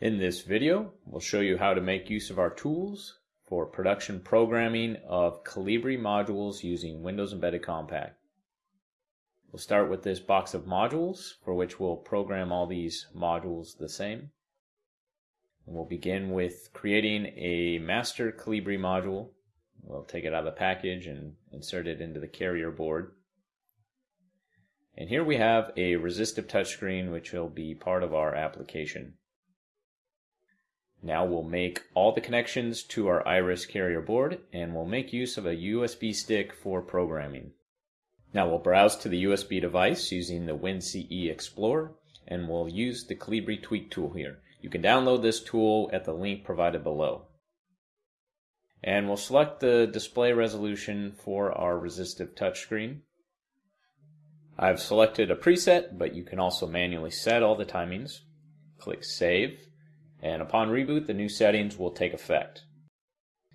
In this video, we'll show you how to make use of our tools for production programming of Colibri modules using Windows Embedded Compact. We'll start with this box of modules for which we'll program all these modules the same. And we'll begin with creating a master Colibri module. We'll take it out of the package and insert it into the carrier board. And here we have a resistive touchscreen which will be part of our application. Now we'll make all the connections to our Iris carrier board and we'll make use of a USB stick for programming. Now we'll browse to the USB device using the WinCE Explorer and we'll use the Colibri Tweak tool here. You can download this tool at the link provided below. And we'll select the display resolution for our resistive touchscreen. I've selected a preset, but you can also manually set all the timings. Click Save and upon reboot the new settings will take effect.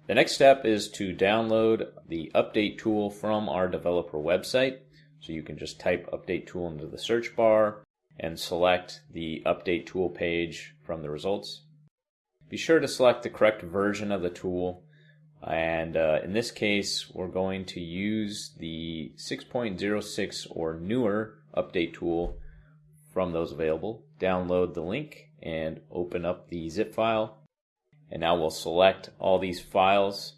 The next step is to download the update tool from our developer website. So you can just type update tool into the search bar and select the update tool page from the results. Be sure to select the correct version of the tool and uh, in this case we're going to use the 6.06 or newer update tool from those available. Download the link and open up the zip file. And now we'll select all these files,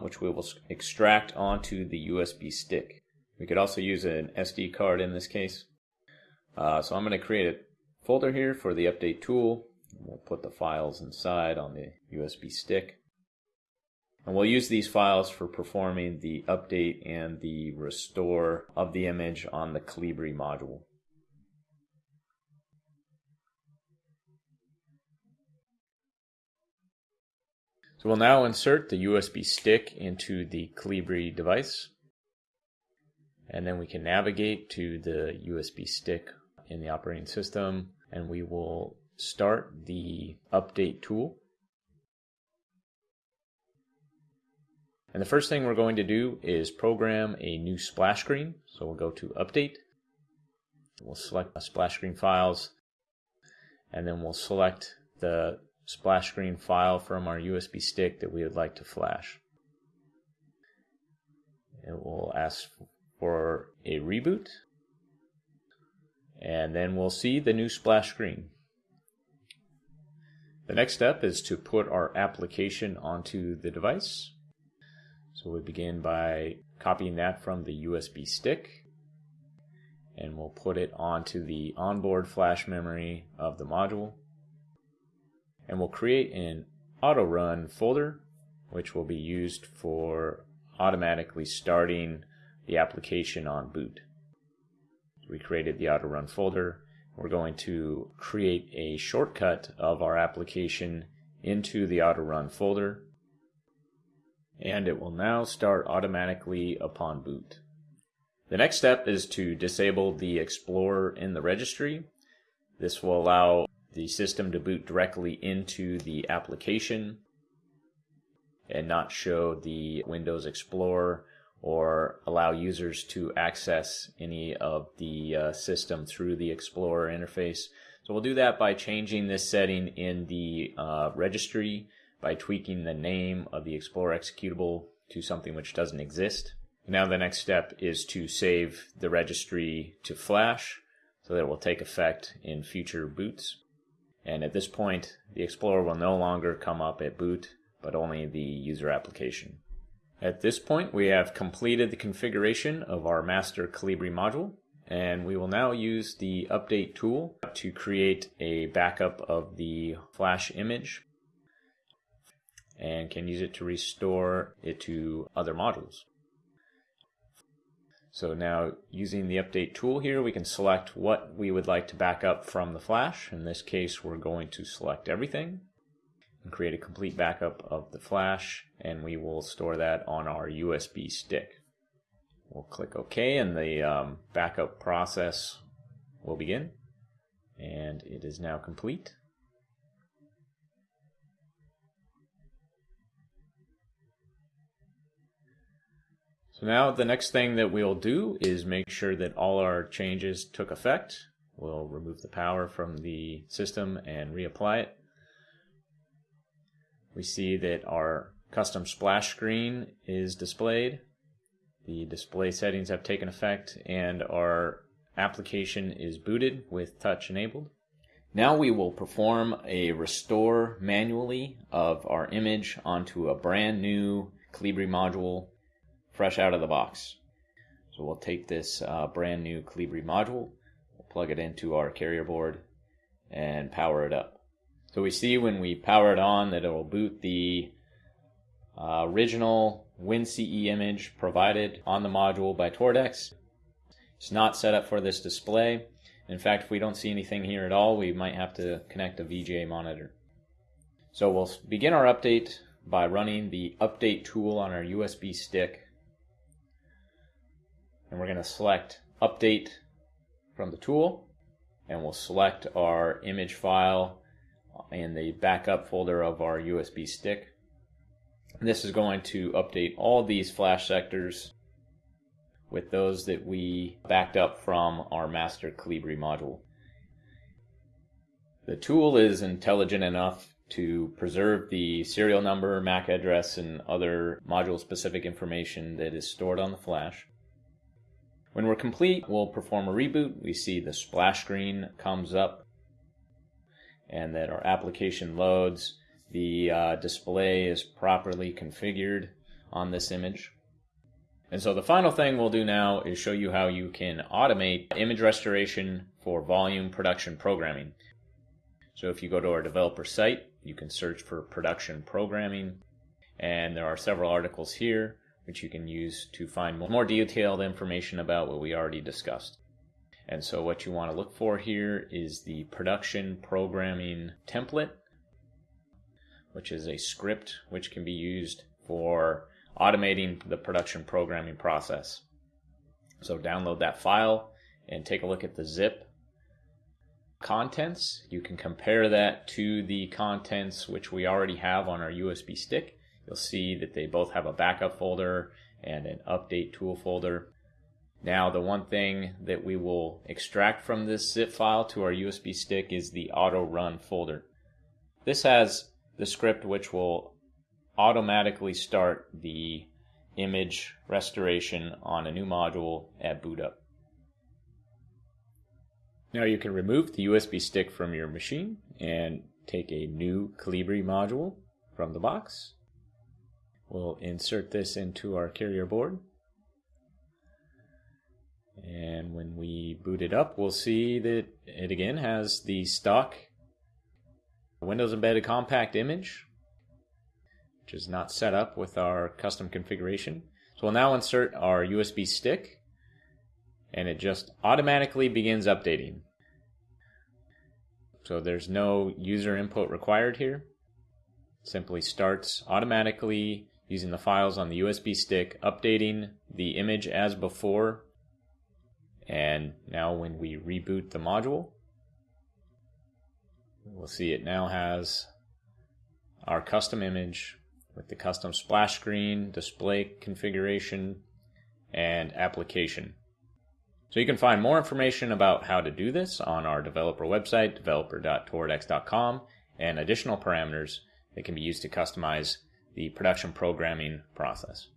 which we will extract onto the USB stick. We could also use an SD card in this case. Uh, so I'm going to create a folder here for the update tool. We'll put the files inside on the USB stick. And we'll use these files for performing the update and the restore of the image on the Colibri module. So we'll now insert the USB stick into the Colibri device. And then we can navigate to the USB stick in the operating system and we will start the update tool. And the first thing we're going to do is program a new splash screen. So we'll go to update. We'll select splash screen files and then we'll select the splash screen file from our USB stick that we would like to flash. It will ask for a reboot and then we'll see the new splash screen. The next step is to put our application onto the device. So we begin by copying that from the USB stick and we'll put it onto the onboard flash memory of the module and we'll create an auto run folder which will be used for automatically starting the application on boot. We created the auto run folder. We're going to create a shortcut of our application into the auto run folder and it will now start automatically upon boot. The next step is to disable the Explorer in the registry. This will allow the system to boot directly into the application and not show the Windows Explorer or allow users to access any of the uh, system through the Explorer interface. So we'll do that by changing this setting in the uh, registry by tweaking the name of the Explorer executable to something which doesn't exist. Now the next step is to save the registry to Flash so that it will take effect in future boots. And at this point, the Explorer will no longer come up at boot, but only the user application. At this point, we have completed the configuration of our master Colibri module, and we will now use the update tool to create a backup of the flash image and can use it to restore it to other modules. So now using the update tool here, we can select what we would like to back up from the flash. In this case, we're going to select everything and create a complete backup of the flash, and we will store that on our USB stick. We'll click OK, and the um, backup process will begin. And it is now complete. So now the next thing that we'll do is make sure that all our changes took effect. We'll remove the power from the system and reapply it. We see that our custom splash screen is displayed. The display settings have taken effect and our application is booted with touch enabled. Now we will perform a restore manually of our image onto a brand new Colibri module fresh out of the box. So we'll take this uh, brand new Colibri module, we'll plug it into our carrier board and power it up. So we see when we power it on that it will boot the uh, original WinCE image provided on the module by Toradex. It's not set up for this display. In fact, if we don't see anything here at all, we might have to connect a VGA monitor. So we'll begin our update by running the update tool on our USB stick. And we're going to select update from the tool and we'll select our image file in the backup folder of our USB stick. This is going to update all these flash sectors with those that we backed up from our master Colibri module. The tool is intelligent enough to preserve the serial number, MAC address, and other module specific information that is stored on the flash. When we're complete, we'll perform a reboot. We see the splash screen comes up and that our application loads. The uh, display is properly configured on this image. And so the final thing we'll do now is show you how you can automate image restoration for volume production programming. So if you go to our developer site, you can search for production programming, and there are several articles here which you can use to find more detailed information about what we already discussed. And so what you want to look for here is the production programming template, which is a script which can be used for automating the production programming process. So download that file and take a look at the zip contents. You can compare that to the contents which we already have on our USB stick. You'll see that they both have a backup folder and an update tool folder. Now, the one thing that we will extract from this zip file to our USB stick is the auto run folder. This has the script which will automatically start the image restoration on a new module at boot up. Now you can remove the USB stick from your machine and take a new Colibri module from the box. We'll insert this into our carrier board. And when we boot it up, we'll see that it again has the stock Windows Embedded Compact image which is not set up with our custom configuration. So we'll now insert our USB stick and it just automatically begins updating. So there's no user input required here. It simply starts automatically using the files on the USB stick, updating the image as before. And now when we reboot the module, we'll see it now has our custom image with the custom splash screen, display configuration, and application. So you can find more information about how to do this on our developer website, developer.toradex.com, and additional parameters that can be used to customize the production programming process.